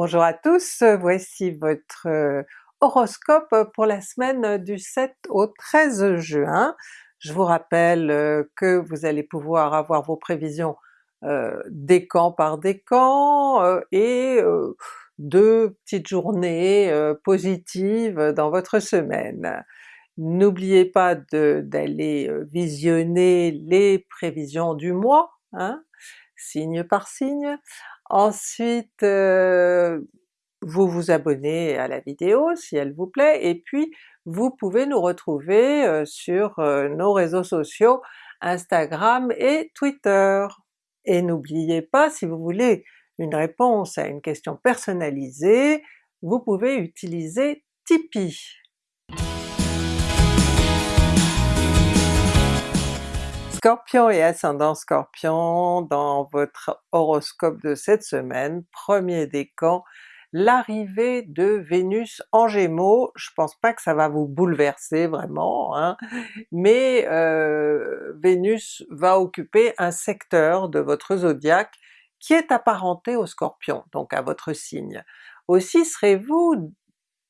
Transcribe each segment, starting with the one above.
Bonjour à tous, voici votre euh, horoscope pour la semaine du 7 au 13 juin. Je vous rappelle euh, que vous allez pouvoir avoir vos prévisions euh, décan par décan euh, et deux petites journées positives dans votre semaine. N'oubliez pas d'aller visionner les prévisions du mois, hein, signe par signe. Ensuite vous vous abonnez à la vidéo si elle vous plaît, et puis vous pouvez nous retrouver sur nos réseaux sociaux Instagram et Twitter. Et n'oubliez pas, si vous voulez une réponse à une question personnalisée, vous pouvez utiliser Tipeee. Scorpion et ascendant Scorpion, dans votre horoscope de cette semaine, premier décan, l'arrivée de Vénus en Gémeaux, je pense pas que ça va vous bouleverser vraiment, hein, mais euh, Vénus va occuper un secteur de votre zodiaque qui est apparenté au Scorpion, donc à votre signe. Aussi serez-vous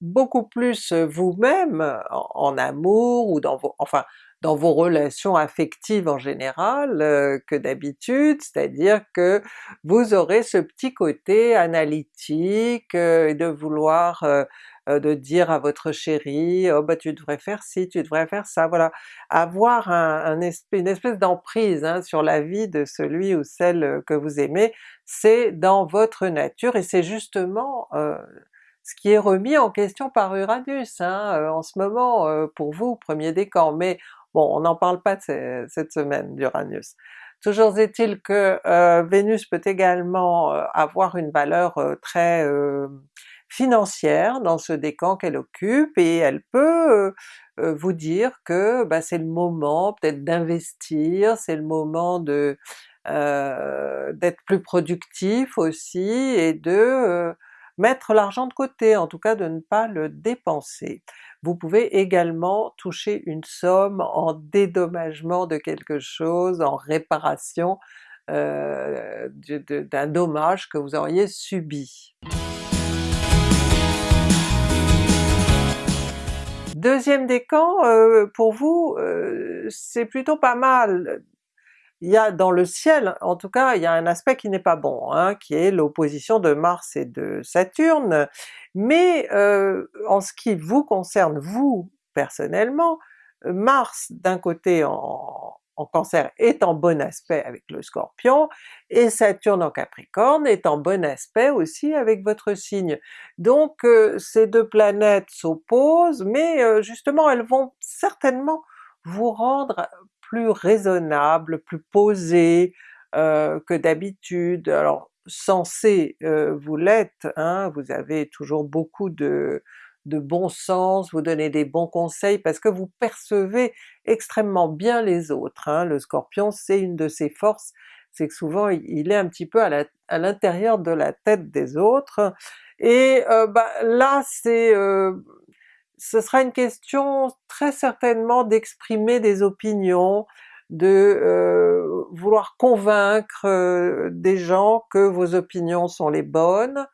beaucoup plus vous-même en, en, amour ou dans vos... enfin dans vos relations affectives en général euh, que d'habitude, c'est-à-dire que vous aurez ce petit côté analytique euh, de vouloir euh, de dire à votre chéri oh bah tu devrais faire ci, tu devrais faire ça, voilà, avoir un, une espèce d'emprise hein, sur la vie de celui ou celle que vous aimez, c'est dans votre nature et c'est justement ce qui est remis en question par Uranus hein, en ce moment pour vous, premier décan, mais Bon, on n'en parle pas cette semaine d'Uranus. Toujours est-il que euh, Vénus peut également euh, avoir une valeur euh, très financière dans ce décan qu'elle occupe, et elle peut vous dire que bah, c'est le moment peut-être d'investir, c'est le moment de d'être plus productif aussi, et de mettre l'argent de côté, en tout cas de ne pas le dépenser. Vous pouvez également toucher une somme en dédommagement de quelque chose, en réparation euh, d'un dommage que vous auriez subi. Deuxième décan, euh, pour vous, euh, c'est plutôt pas mal il y a dans le ciel, en tout cas, il y a un aspect qui n'est pas bon, hein, qui est l'opposition de Mars et de Saturne, mais euh, en ce qui vous concerne, vous personnellement, Mars d'un côté en, Cancer est en bon aspect avec le Scorpion, et Saturne en Capricorne est en bon aspect aussi avec votre signe. Donc euh, ces deux planètes s'opposent, mais euh, justement elles vont certainement vous rendre plus raisonnable, plus posé euh, que d'habitude. Alors censé euh, vous l'êtes, hein, vous avez toujours beaucoup de, de bon sens, vous donnez des bons conseils parce que vous percevez extrêmement bien les autres. Hein. Le Scorpion c'est une de ses forces, c'est que souvent il est un petit peu à l'intérieur de la tête des autres, et euh, bah, là c'est euh, ce sera une question très certainement d'exprimer des opinions, de euh, vouloir convaincre euh, des gens que vos opinions sont les bonnes,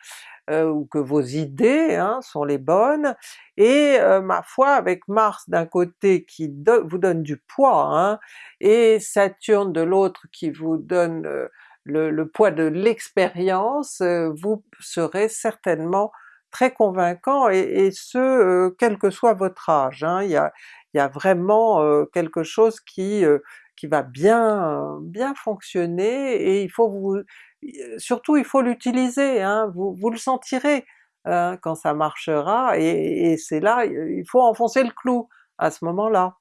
euh, ou que vos idées hein, sont les bonnes, et ma foi avec Mars d'un côté qui vous donne du poids, hein, et Saturne de l'autre qui vous donne le, poids de l'expérience, vous serez certainement très convaincant, et, ce quel que soit votre âge. Hein. Il, y a, vraiment quelque chose qui, qui va bien bien fonctionner, et il faut vous... surtout il faut l'utiliser, hein. vous, vous le sentirez hein, quand ça marchera, et, c'est là, il faut enfoncer le clou à ce moment-là.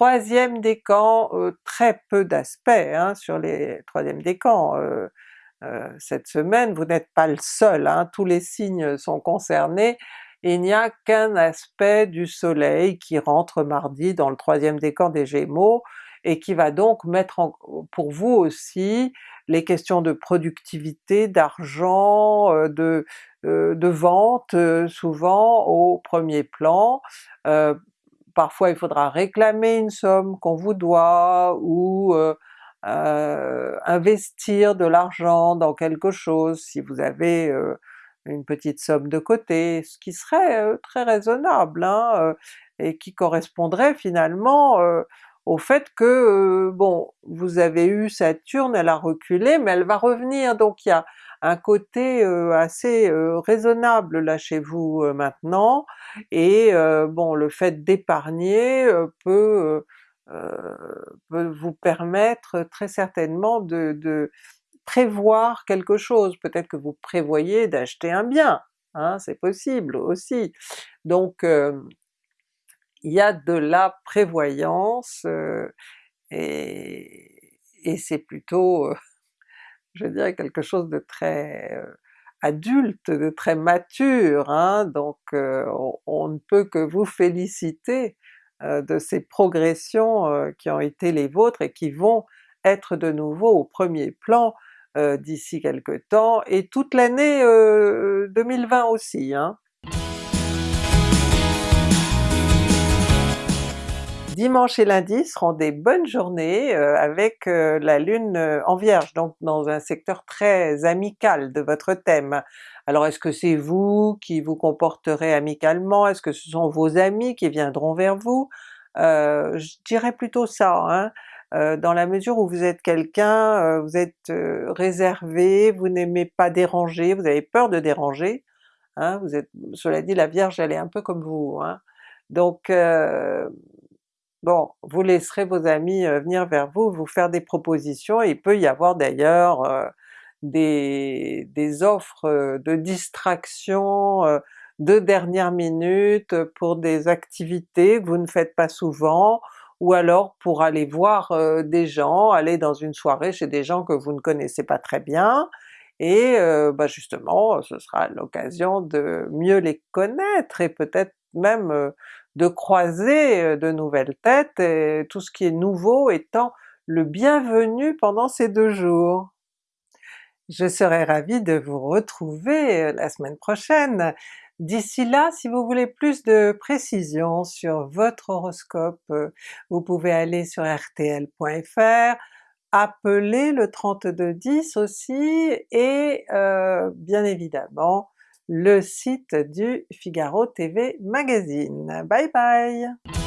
Troisième décan, euh, très peu d'aspects sur les troisième décans, euh, euh, cette semaine, vous n'êtes pas le seul, hein, tous les signes sont concernés, il n'y a qu'un aspect du soleil qui rentre mardi dans le troisième décan des Gémeaux, et qui va donc mettre pour vous aussi les questions de productivité, d'argent, euh, de, euh, de vente souvent au premier plan. parfois il faudra réclamer une somme qu'on vous doit, ou investir de l'argent dans quelque chose si vous avez une petite somme de côté, ce qui serait très raisonnable, hein, et qui correspondrait finalement au fait que, bon, vous avez eu Saturne, elle a reculé, mais elle va revenir, donc il y a un côté assez raisonnable là chez vous maintenant, et bon le fait d'épargner peut, peut vous permettre très certainement de, prévoir quelque chose, peut-être que vous prévoyez d'acheter un bien, hein, c'est possible aussi. Donc il y a de la prévoyance, et, et c'est plutôt je dirais quelque chose de très euh, adulte, de très mature, hein, donc euh, on, ne peut que vous féliciter euh, de ces progressions qui ont été les vôtres et qui vont être de nouveau au premier plan d'ici quelque temps, et toute l'année 2020 aussi. Hein. Dimanche et lundi seront des bonnes journées euh, avec euh, la Lune euh, en Vierge, donc dans un secteur très amical de votre thème. Alors est-ce que c'est vous qui vous comporterez amicalement? Est-ce que ce sont vos amis qui viendront vers vous? je dirais plutôt ça, hein. dans la mesure où vous êtes quelqu'un, vous êtes réservé, vous n'aimez pas déranger, vous avez peur de déranger, hein, vous êtes, cela dit la Vierge elle est un peu comme vous, hein. donc Bon, vous laisserez vos amis venir vers vous, vous faire des propositions, il peut y avoir d'ailleurs des, des, offres de distraction de dernière minute pour des activités que vous ne faites pas souvent, ou alors pour aller voir des gens, aller dans une soirée chez des gens que vous ne connaissez pas très bien, et bah justement ce sera l'occasion de mieux les connaître et peut-être même de croiser de nouvelles têtes, et tout ce qui est nouveau étant le bienvenu pendant ces deux jours. Je serai ravie de vous retrouver la semaine prochaine. D'ici là, si vous voulez plus de précisions sur votre horoscope, vous pouvez aller sur rtl.fr, appeler le 3210 aussi, et euh, bien évidemment le site du Figaro TV Magazine. Bye bye!